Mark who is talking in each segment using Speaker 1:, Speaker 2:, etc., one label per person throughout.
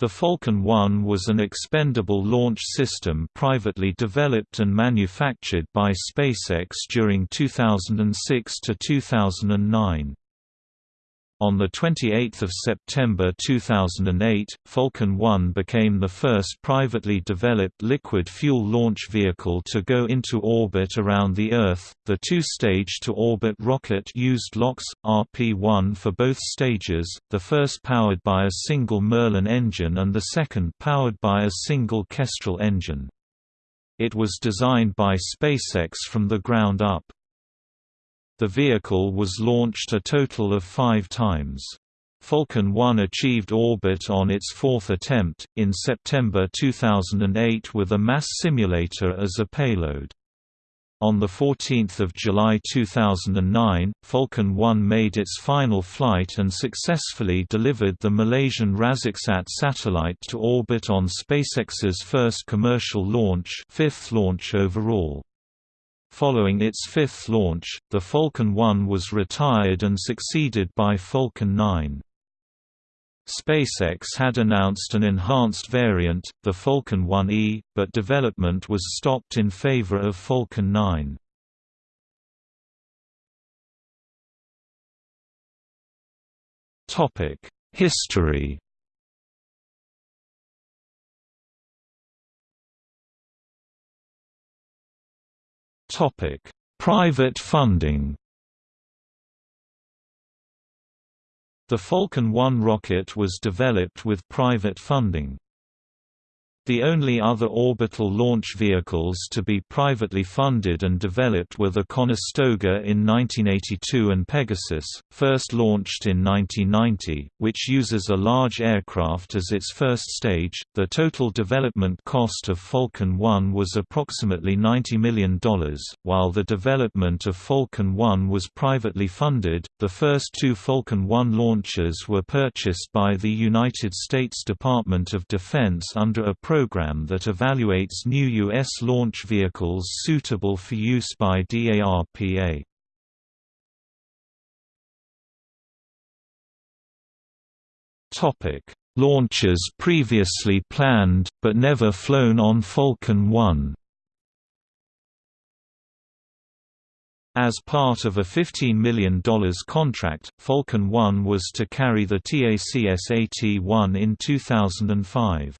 Speaker 1: The Falcon 1 was an expendable launch system privately developed and manufactured by SpaceX during 2006 to 2009. On 28 September 2008, Falcon 1 became the first privately developed liquid fuel launch vehicle to go into orbit around the Earth. The two-stage to-orbit rocket used LOX, RP-1 for both stages, the first powered by a single Merlin engine and the second powered by a single Kestrel engine. It was designed by SpaceX from the ground up. The vehicle was launched a total of five times. Falcon 1 achieved orbit on its fourth attempt, in September 2008 with a mass simulator as a payload. On 14 July 2009, Falcon 1 made its final flight and successfully delivered the Malaysian RazakSAT satellite to orbit on SpaceX's first commercial launch fifth launch overall. Following its fifth launch, the Falcon 1 was retired and succeeded by Falcon 9. SpaceX had announced an enhanced variant, the Falcon 1E, but development was stopped in favor of Falcon 9. History Topic: Private funding. The Falcon 1 rocket was developed with private funding. The only other orbital launch vehicles to be privately funded and developed were the Conestoga in 1982 and Pegasus, first launched in 1990, which uses a large aircraft as its first stage. The total development cost of Falcon 1 was approximately $90 million, while the development of Falcon 1 was privately funded. The first two Falcon 1 launches were purchased by the United States Department of Defense under a program that evaluates new U.S. launch vehicles suitable for use by DARPA. Launches previously planned, but never flown on Falcon 1 As part of a $15 million contract, Falcon 1 was to carry the TacSat-1 in 2005.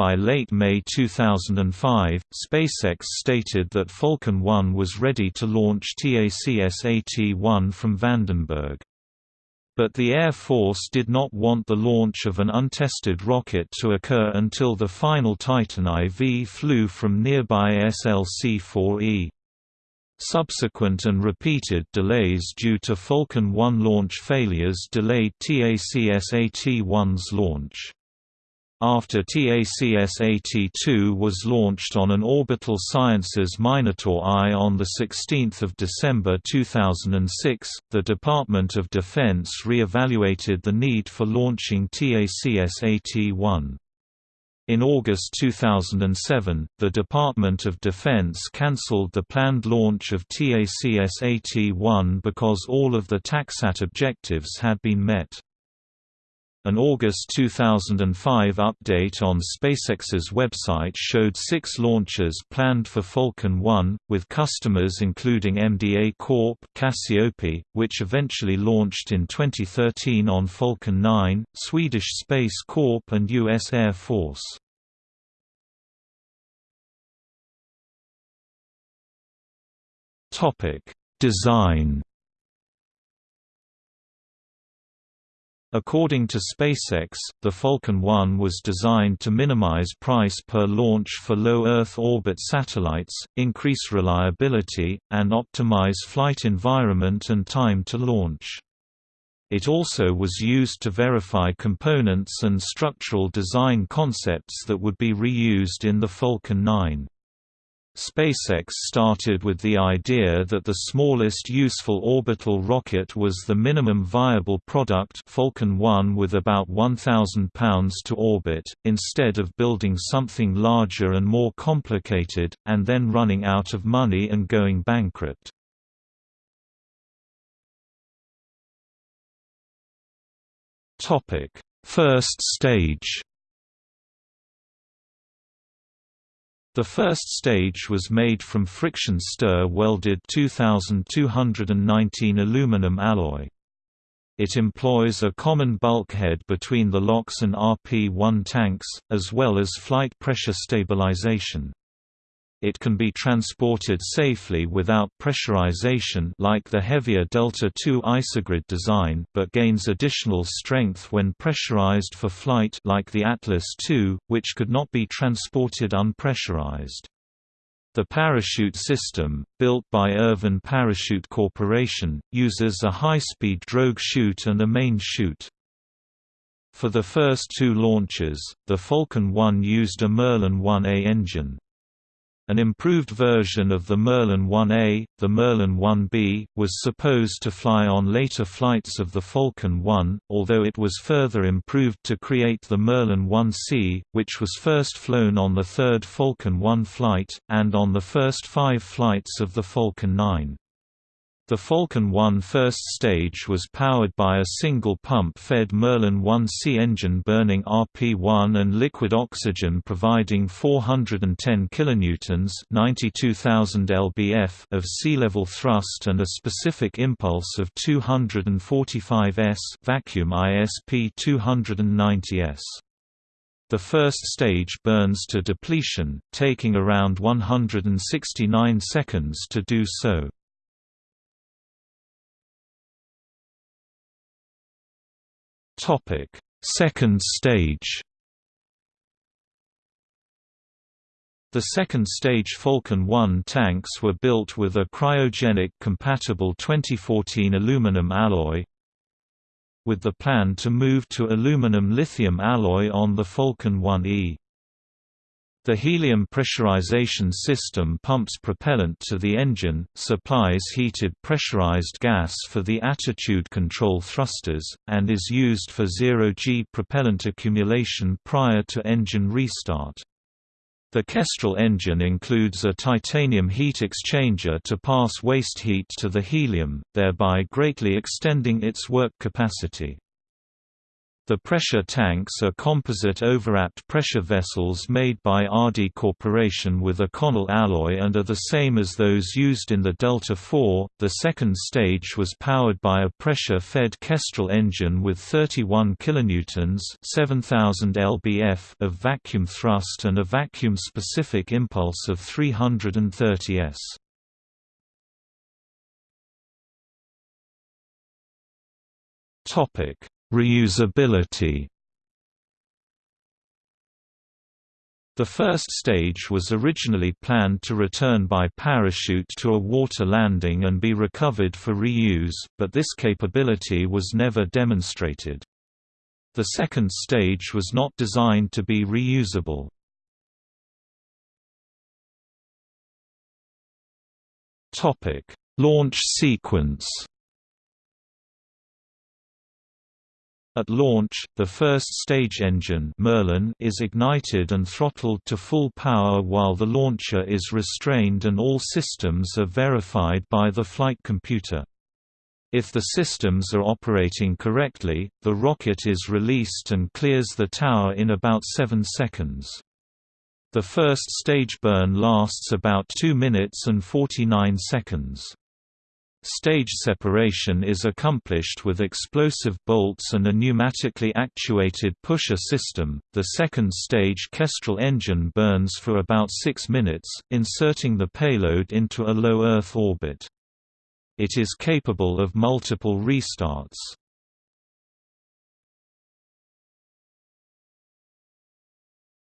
Speaker 1: By late May 2005, SpaceX stated that Falcon 1 was ready to launch TacSat-1 from Vandenberg. But the Air Force did not want the launch of an untested rocket to occur until the final Titan IV flew from nearby SLC-4E. Subsequent and repeated delays due to Falcon 1 launch failures delayed TacSat-1's launch. After TacSat-2 was launched on an Orbital Sciences Minotaur I on 16 December 2006, the Department of Defense re-evaluated the need for launching TacSat-1. In August 2007, the Department of Defense cancelled the planned launch of TacSat-1 because all of the TacSat objectives had been met. An August 2005 update on SpaceX's website showed six launches planned for Falcon 1, with customers including MDA Corp. Cassiope, which eventually launched in 2013 on Falcon 9, Swedish Space Corp. and U.S. Air Force. Design According to SpaceX, the Falcon 1 was designed to minimize price per launch for low Earth orbit satellites, increase reliability, and optimize flight environment and time to launch. It also was used to verify components and structural design concepts that would be reused in the Falcon 9. SpaceX started with the idea that the smallest useful orbital rocket was the minimum viable product Falcon 1 with about 1,000 pounds to orbit, instead of building something larger and more complicated, and then running out of money and going bankrupt. First stage The first stage was made from friction stir welded 2219 aluminum alloy. It employs a common bulkhead between the LOX and RP-1 tanks, as well as flight pressure stabilization. It can be transported safely without pressurization like the heavier Delta II isogrid design but gains additional strength when pressurized for flight like the Atlas II, which could not be transported unpressurized. The parachute system, built by Irvin Parachute Corporation, uses a high-speed drogue chute and a main chute. For the first two launches, the Falcon 1 used a Merlin 1A engine. An improved version of the Merlin 1A, the Merlin 1B, was supposed to fly on later flights of the Falcon 1, although it was further improved to create the Merlin 1C, which was first flown on the third Falcon 1 flight, and on the first five flights of the Falcon 9. The Falcon 1 first stage was powered by a single pump-fed Merlin 1C engine burning RP-1 and liquid oxygen providing 410 kilonewtons (92,000 lbf) of sea-level thrust and a specific impulse of 245 s vacuum ISP 290 s. The first stage burns to depletion, taking around 169 seconds to do so. Topic: Second stage. The second stage Falcon 1 tanks were built with a cryogenic compatible 2014 aluminum alloy with the plan to move to aluminum lithium alloy on the Falcon 1E. The helium pressurization system pumps propellant to the engine, supplies heated pressurized gas for the attitude control thrusters, and is used for zero-G propellant accumulation prior to engine restart. The Kestrel engine includes a titanium heat exchanger to pass waste heat to the helium, thereby greatly extending its work capacity. The pressure tanks are composite overwrapped pressure vessels made by Arde Corporation with an Inconel alloy and are the same as those used in the Delta IV. The second stage was powered by a pressure-fed Kestrel engine with 31 kilonewtons (7000 lbf) of vacuum thrust and a vacuum-specific impulse of 330 s. Topic Reusability The first stage was originally planned to return by parachute to a water landing and be recovered for reuse, but this capability was never demonstrated. The second stage was not designed to be reusable. Launch sequence At launch, the first stage engine Merlin is ignited and throttled to full power while the launcher is restrained and all systems are verified by the flight computer. If the systems are operating correctly, the rocket is released and clears the tower in about 7 seconds. The first stage burn lasts about 2 minutes and 49 seconds. Stage separation is accomplished with explosive bolts and a pneumatically actuated pusher system. The second stage Kestrel engine burns for about 6 minutes, inserting the payload into a low Earth orbit. It is capable of multiple restarts.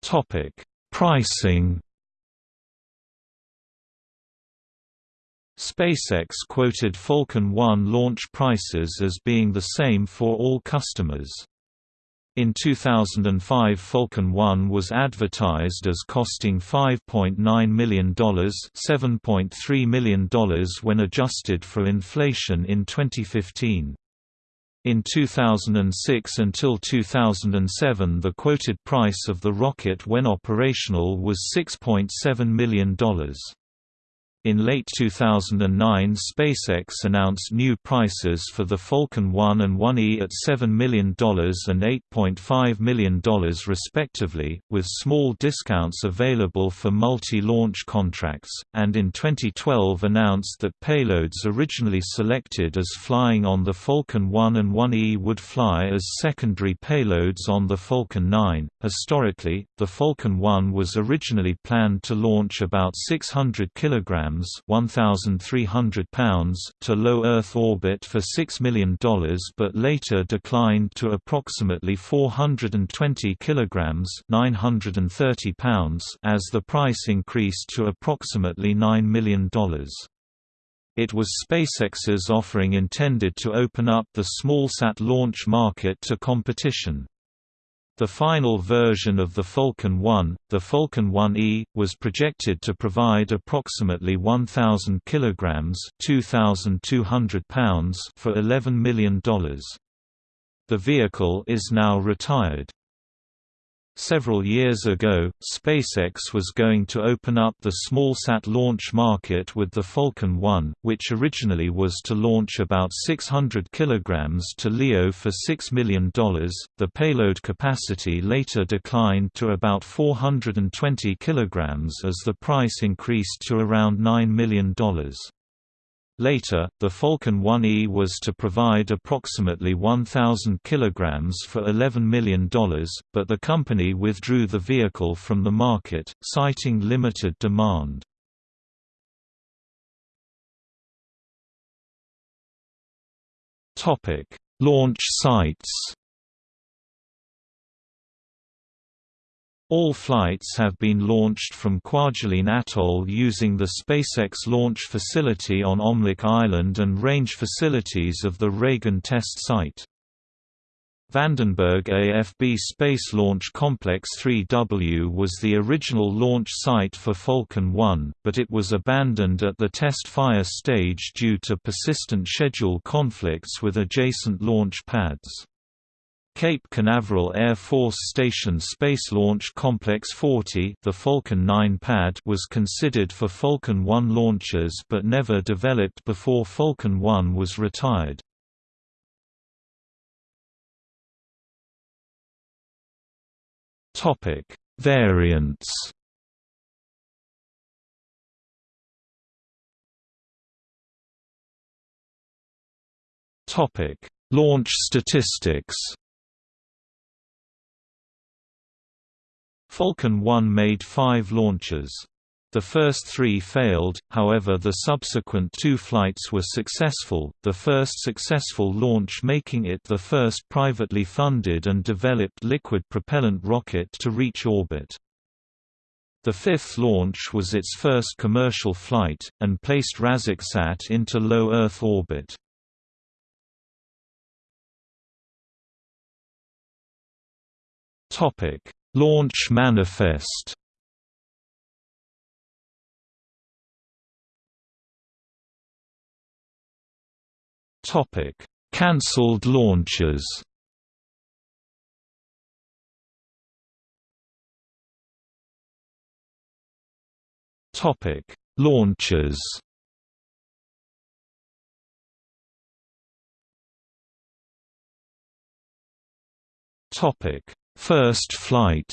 Speaker 1: Topic: Pricing SpaceX quoted Falcon 1 launch prices as being the same for all customers. In 2005 Falcon 1 was advertised as costing $5.9 million $7.3 million when adjusted for inflation in 2015. In 2006 until 2007 the quoted price of the rocket when operational was $6.7 million. In late 2009 SpaceX announced new prices for the Falcon 1 and 1E at $7 million and $8.5 million respectively, with small discounts available for multi-launch contracts, and in 2012 announced that payloads originally selected as flying on the Falcon 1 and 1E would fly as secondary payloads on the Falcon 9. Historically, the Falcon 1 was originally planned to launch about 600 kilograms kilograms 1,300 pounds to low Earth orbit for $6 million but later declined to approximately 420 kilograms 930 pounds as the price increased to approximately $9 million. It was SpaceX's offering intended to open up the smallsat launch market to competition. The final version of the Falcon 1, the Falcon 1E, was projected to provide approximately 1,000 kilograms (2,200 pounds) for $11 million. The vehicle is now retired. Several years ago, SpaceX was going to open up the smallsat launch market with the Falcon 1, which originally was to launch about 600 kg to LEO for $6 million. The payload capacity later declined to about 420 kg as the price increased to around $9 million. Later, the Falcon 1E was to provide approximately 1,000 kg for $11 million, but the company withdrew the vehicle from the market, citing limited demand. Launch sites All flights have been launched from Kwajalein Atoll using the SpaceX launch facility on Omelek Island and range facilities of the Reagan test site. Vandenberg AFB Space Launch Complex 3W was the original launch site for Falcon 1, but it was abandoned at the test fire stage due to persistent schedule conflicts with adjacent launch pads. Cape Canaveral Air Force Station Space Launch Complex 40 the Falcon 9 pad was considered for Falcon 1 launches but never developed before Falcon 1 was retired. Variants Launch statistics Falcon 1 made five launches. The first three failed, however the subsequent two flights were successful, the first successful launch making it the first privately funded and developed liquid propellant rocket to reach orbit. The fifth launch was its first commercial flight, and placed RazakSAT into low Earth orbit. Launch manifest Topic: Cancelled launches. Topic: Launches. Topic: First flight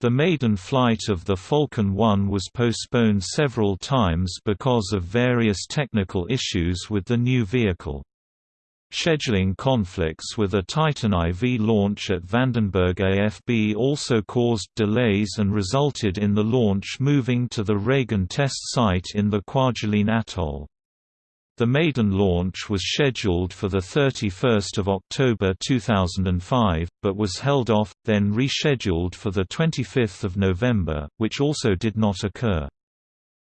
Speaker 1: The maiden flight of the Falcon 1 was postponed several times because of various technical issues with the new vehicle. Scheduling conflicts with a Titan IV launch at Vandenberg AFB also caused delays and resulted in the launch moving to the Reagan test site in the Kwajalein Atoll. The maiden launch was scheduled for 31 October 2005, but was held off, then rescheduled for 25 November, which also did not occur.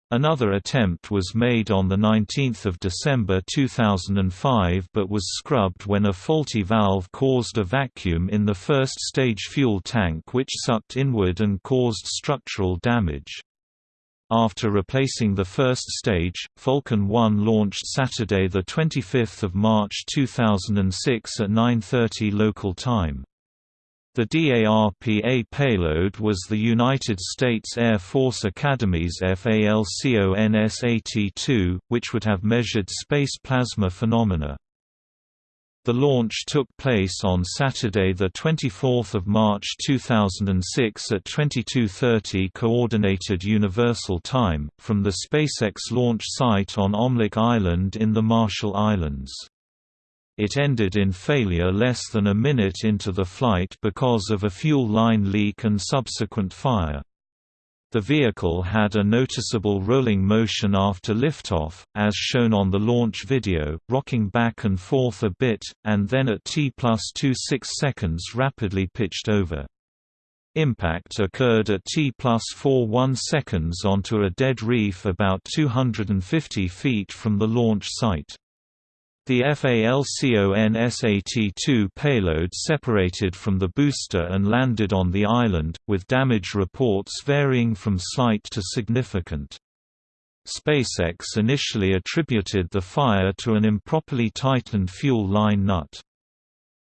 Speaker 1: Another attempt was made on 19 December 2005 but was scrubbed when a faulty valve caused a vacuum in the first stage fuel tank which sucked inward and caused structural damage. After replacing the first stage, Falcon 1 launched Saturday 25 March 2006 at 9.30 local time. The DARPA payload was the United States Air Force Academy's FALCONSAT-2, which would have measured space plasma phenomena. The launch took place on Saturday 24 March 2006 at 22.30 Coordinated Universal Time, from the SpaceX launch site on Omelek Island in the Marshall Islands. It ended in failure less than a minute into the flight because of a fuel line leak and subsequent fire. The vehicle had a noticeable rolling motion after liftoff, as shown on the launch video, rocking back and forth a bit, and then at T plus 26 seconds rapidly pitched over. Impact occurred at T plus 41 seconds onto a dead reef about 250 feet from the launch site. The FALCONSAT-2 payload separated from the booster and landed on the island, with damage reports varying from slight to significant. SpaceX initially attributed the fire to an improperly tightened fuel line nut.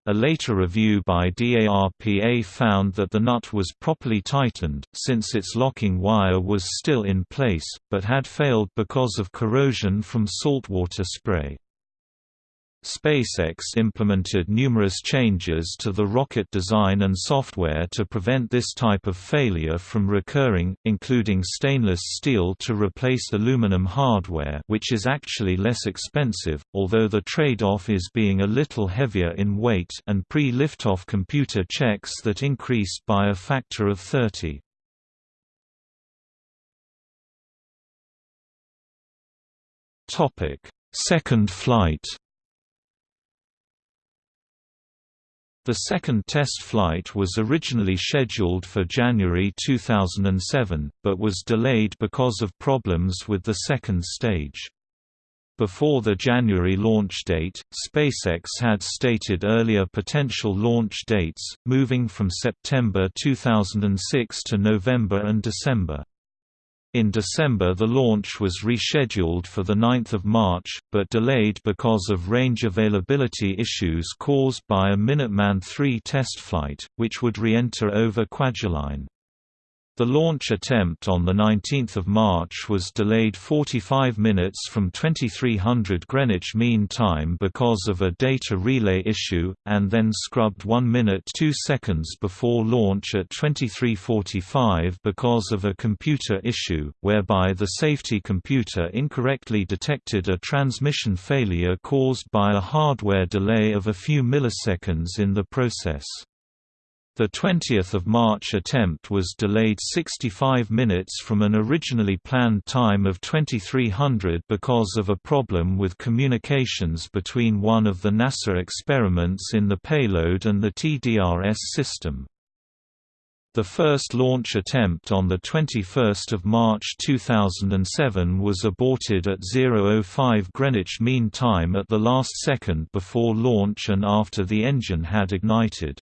Speaker 1: A later review by DARPA found that the nut was properly tightened, since its locking wire was still in place, but had failed because of corrosion from saltwater spray. SpaceX implemented numerous changes to the rocket design and software to prevent this type of failure from recurring, including stainless steel to replace aluminum hardware which is actually less expensive, although the trade-off is being a little heavier in weight and pre-liftoff computer checks that increased by a factor of 30. Second flight The second test flight was originally scheduled for January 2007, but was delayed because of problems with the second stage. Before the January launch date, SpaceX had stated earlier potential launch dates, moving from September 2006 to November and December. In December the launch was rescheduled for 9 March, but delayed because of range availability issues caused by a Minuteman III test flight, which would re-enter over Kwajalein. The launch attempt on 19 March was delayed 45 minutes from 2300 Greenwich Mean Time because of a data relay issue, and then scrubbed 1 minute 2 seconds before launch at 2345 because of a computer issue, whereby the safety computer incorrectly detected a transmission failure caused by a hardware delay of a few milliseconds in the process. The 20th of March attempt was delayed 65 minutes from an originally planned time of 2300 because of a problem with communications between one of the NASA experiments in the payload and the TDRS system. The first launch attempt on 21 March 2007 was aborted at 0.05 Greenwich Mean Time at the last second before launch and after the engine had ignited.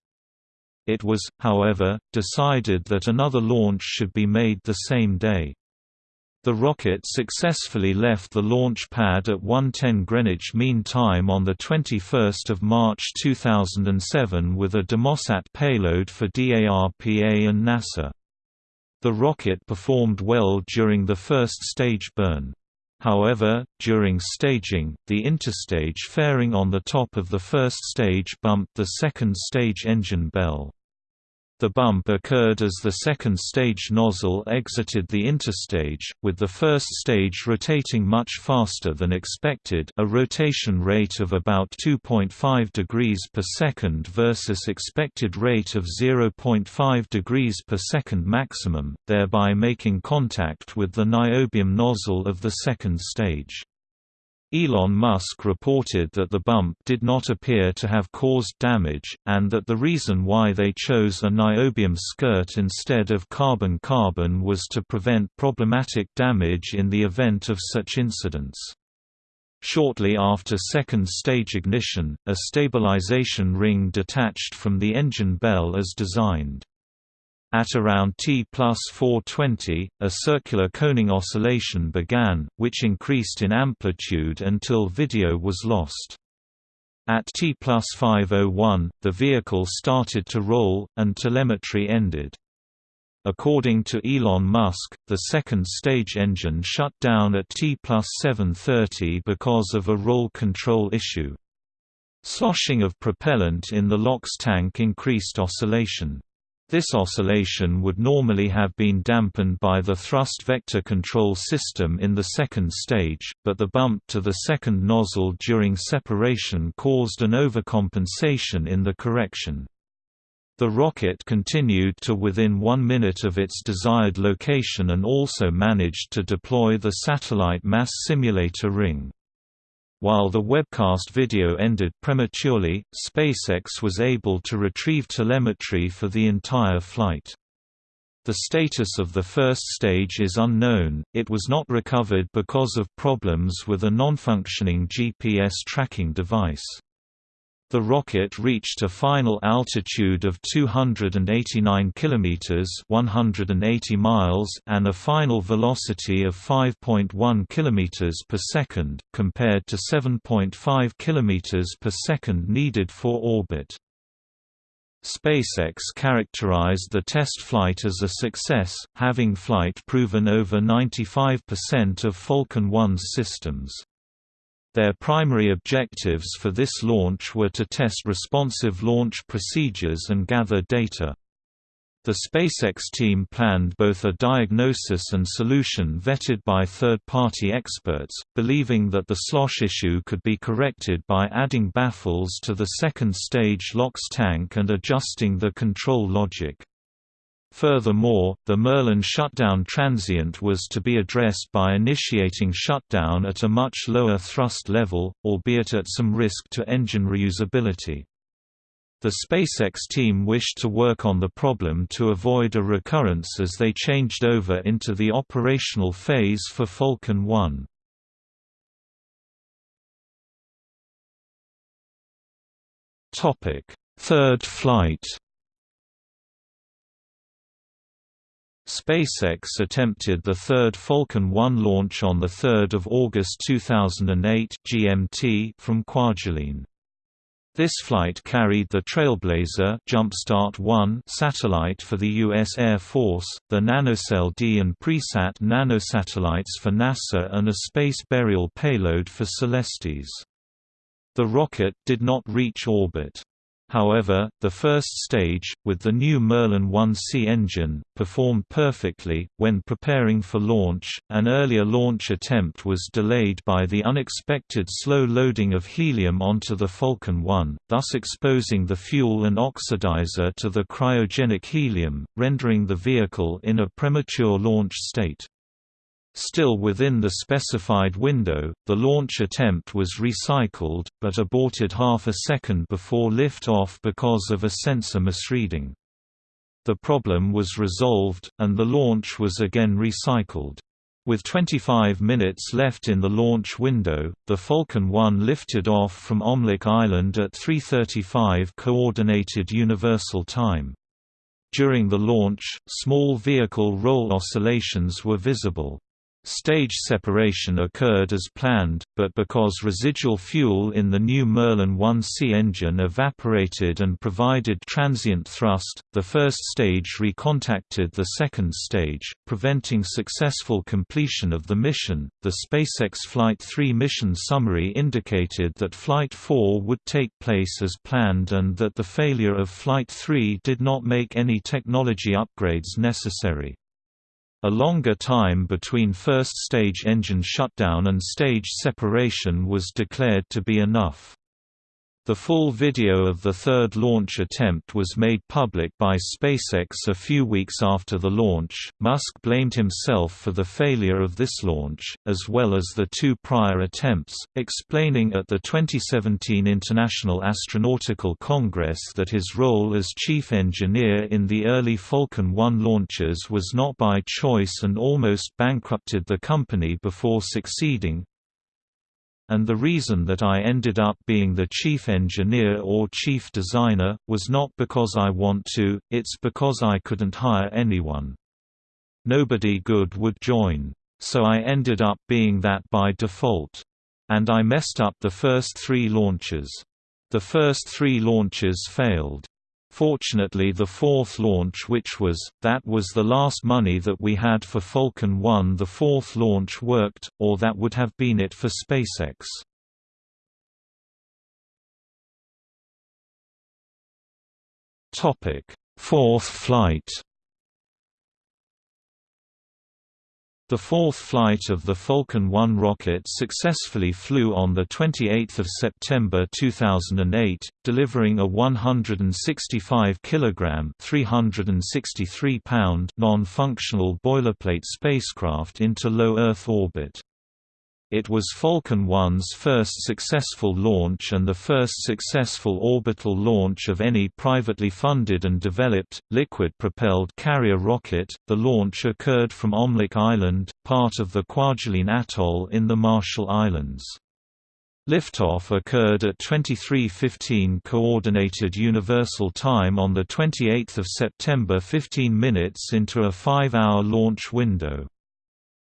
Speaker 1: It was, however, decided that another launch should be made the same day. The rocket successfully left the launch pad at 1:10 Greenwich Mean Time on the 21st of March 2007 with a Demosat payload for DARPA and NASA. The rocket performed well during the first stage burn. However, during staging, the interstage fairing on the top of the first stage bumped the second stage engine bell. The bump occurred as the second stage nozzle exited the interstage, with the first stage rotating much faster than expected a rotation rate of about 2.5 degrees per second versus expected rate of 0.5 degrees per second maximum, thereby making contact with the niobium nozzle of the second stage. Elon Musk reported that the bump did not appear to have caused damage, and that the reason why they chose a niobium skirt instead of carbon-carbon was to prevent problematic damage in the event of such incidents. Shortly after second stage ignition, a stabilization ring detached from the engine bell as designed. At around T plus 420, a circular coning oscillation began, which increased in amplitude until video was lost. At T plus 501, the vehicle started to roll, and telemetry ended. According to Elon Musk, the second stage engine shut down at T plus 730 because of a roll control issue. Sloshing of propellant in the LOX tank increased oscillation. This oscillation would normally have been dampened by the thrust vector control system in the second stage, but the bump to the second nozzle during separation caused an overcompensation in the correction. The rocket continued to within one minute of its desired location and also managed to deploy the satellite mass simulator ring. While the webcast video ended prematurely, SpaceX was able to retrieve telemetry for the entire flight. The status of the first stage is unknown, it was not recovered because of problems with a non-functioning GPS tracking device. The rocket reached a final altitude of 289 kilometers (180 miles) and a final velocity of 5.1 kilometers per second, compared to 7.5 kilometers per second needed for orbit. SpaceX characterized the test flight as a success, having flight proven over 95% of Falcon 1's systems. Their primary objectives for this launch were to test responsive launch procedures and gather data. The SpaceX team planned both a diagnosis and solution vetted by third-party experts, believing that the slosh issue could be corrected by adding baffles to the second-stage LOX tank and adjusting the control logic. Furthermore, the Merlin shutdown transient was to be addressed by initiating shutdown at a much lower thrust level, albeit at some risk to engine reusability. The SpaceX team wished to work on the problem to avoid a recurrence as they changed over into the operational phase for Falcon 1. Third flight SpaceX attempted the third Falcon 1 launch on 3 August 2008 GMT from Kwajalein. This flight carried the Trailblazer Jumpstart 1 satellite for the U.S. Air Force, the NanoSail D and Presat nanosatellites for NASA and a space burial payload for Celestis. The rocket did not reach orbit. However, the first stage, with the new Merlin 1C engine, performed perfectly. When preparing for launch, an earlier launch attempt was delayed by the unexpected slow loading of helium onto the Falcon 1, thus exposing the fuel and oxidizer to the cryogenic helium, rendering the vehicle in a premature launch state. Still within the specified window, the launch attempt was recycled, but aborted half a second before lift-off because of a sensor misreading. The problem was resolved, and the launch was again recycled. With 25 minutes left in the launch window, the Falcon 1 lifted off from Omelek Island at 3.35 Coordinated Universal Time. During the launch, small vehicle roll oscillations were visible. Stage separation occurred as planned, but because residual fuel in the new Merlin 1C engine evaporated and provided transient thrust, the first stage recontacted the second stage, preventing successful completion of the mission. The SpaceX Flight 3 mission summary indicated that Flight 4 would take place as planned and that the failure of Flight 3 did not make any technology upgrades necessary. A longer time between first stage engine shutdown and stage separation was declared to be enough. The full video of the third launch attempt was made public by SpaceX a few weeks after the launch. Musk blamed himself for the failure of this launch, as well as the two prior attempts, explaining at the 2017 International Astronautical Congress that his role as chief engineer in the early Falcon 1 launches was not by choice and almost bankrupted the company before succeeding, and the reason that I ended up being the chief engineer or chief designer, was not because I want to, it's because I couldn't hire anyone. Nobody good would join. So I ended up being that by default. And I messed up the first three launches. The first three launches failed. Fortunately the fourth launch which was, that was the last money that we had for Falcon 1 the fourth launch worked, or that would have been it for SpaceX. Fourth flight The fourth flight of the Falcon 1 rocket successfully flew on 28 September 2008, delivering a 165 kg 363 pound non-functional boilerplate spacecraft into low Earth orbit. It was Falcon 1's first successful launch and the first successful orbital launch of any privately funded and developed, liquid-propelled carrier rocket. The launch occurred from Omelek Island, part of the Kwajalein Atoll in the Marshall Islands. Liftoff occurred at 23:15 Coordinated Universal Time on the 28th of September 15 minutes into a 5-hour launch window.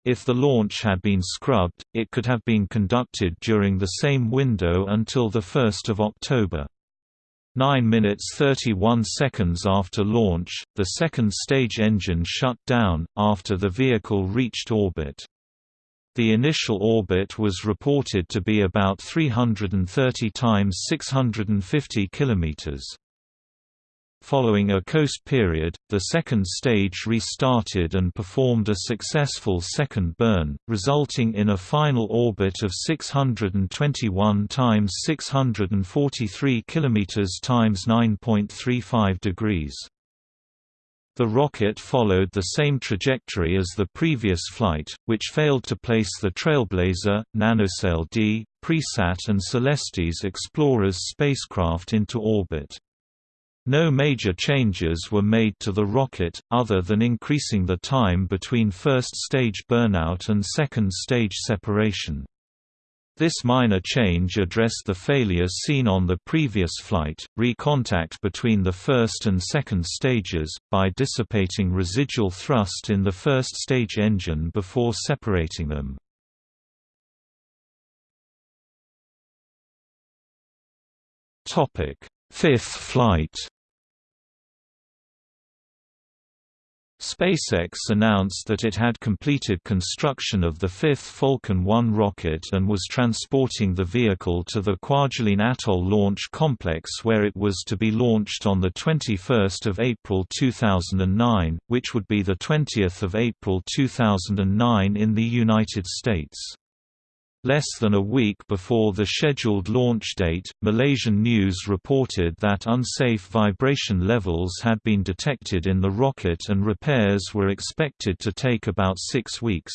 Speaker 1: If the launch had been scrubbed, it could have been conducted during the same window until 1 October. 9 minutes 31 seconds after launch, the second stage engine shut down, after the vehicle reached orbit. The initial orbit was reported to be about 330 times 650 kilometers. Following a coast period, the second stage restarted and performed a successful second burn, resulting in a final orbit of 621 times 643 kilometers times 9.35 degrees. The rocket followed the same trajectory as the previous flight, which failed to place the Trailblazer, Nanosail D, Presat and Celestis Explorers spacecraft into orbit. No major changes were made to the rocket, other than increasing the time between first-stage burnout and second-stage separation. This minor change addressed the failures seen on the previous flight, recontact between the first and second stages, by dissipating residual thrust in the first stage engine before separating them. Fifth flight SpaceX announced that it had completed construction of the fifth Falcon 1 rocket and was transporting the vehicle to the Kwajalein Atoll Launch Complex where it was to be launched on 21 April 2009, which would be 20 April 2009 in the United States. Less than a week before the scheduled launch date, Malaysian News reported that unsafe vibration levels had been detected in the rocket and repairs were expected to take about six weeks.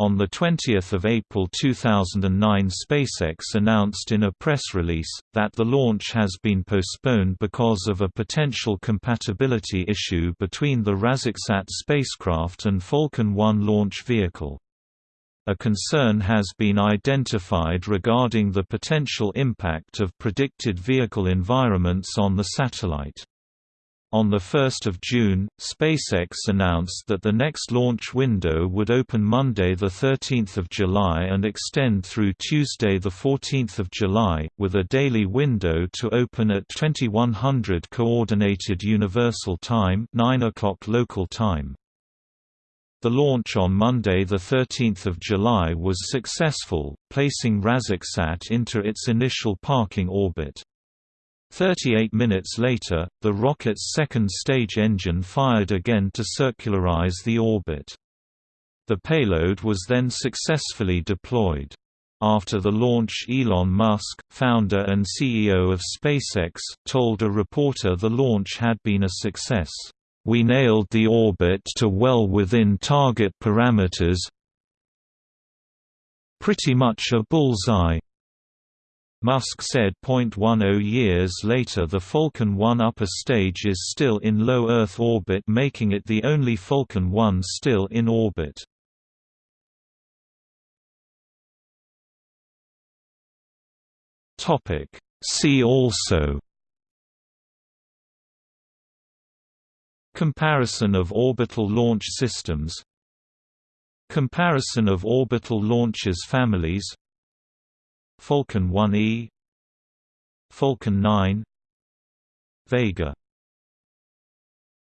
Speaker 1: On 20 April 2009 SpaceX announced in a press release, that the launch has been postponed because of a potential compatibility issue between the RazakSAT spacecraft and Falcon 1 launch vehicle. A concern has been identified regarding the potential impact of predicted vehicle environments on the satellite. On 1 June, SpaceX announced that the next launch window would open Monday 13 July and extend through Tuesday 14 July, with a daily window to open at 2100 Coordinated Universal Time 9 o'clock local time. The launch on Monday 13 July was successful, placing RazakSAT into its initial parking orbit. 38 minutes later, the rocket's second stage engine fired again to circularize the orbit. The payload was then successfully deployed. After the launch Elon Musk, founder and CEO of SpaceX, told a reporter the launch had been a success. We nailed the orbit to well within target parameters pretty much a bullseye. Musk said. 0.10 years later the Falcon 1 upper stage is still in low Earth orbit making it the only Falcon 1 still in orbit. See also Comparison of orbital launch systems Comparison of orbital launches families Falcon 1E Falcon 9 Vega